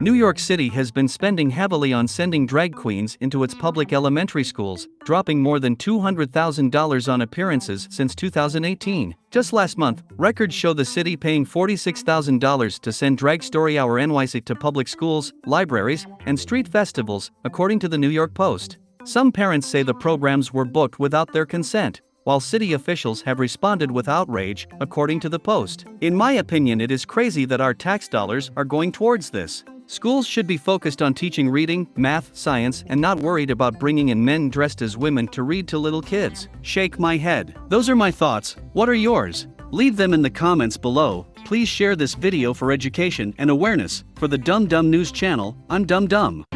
New York City has been spending heavily on sending drag queens into its public elementary schools, dropping more than $200,000 on appearances since 2018. Just last month, records show the city paying $46,000 to send Drag Story Hour NYC to public schools, libraries, and street festivals, according to the New York Post. Some parents say the programs were booked without their consent, while city officials have responded with outrage, according to the Post. In my opinion, it is crazy that our tax dollars are going towards this. Schools should be focused on teaching reading, math, science, and not worried about bringing in men dressed as women to read to little kids. Shake my head. Those are my thoughts. What are yours? Leave them in the comments below. Please share this video for education and awareness. For the Dumb Dumb News channel, I'm Dumb Dumb.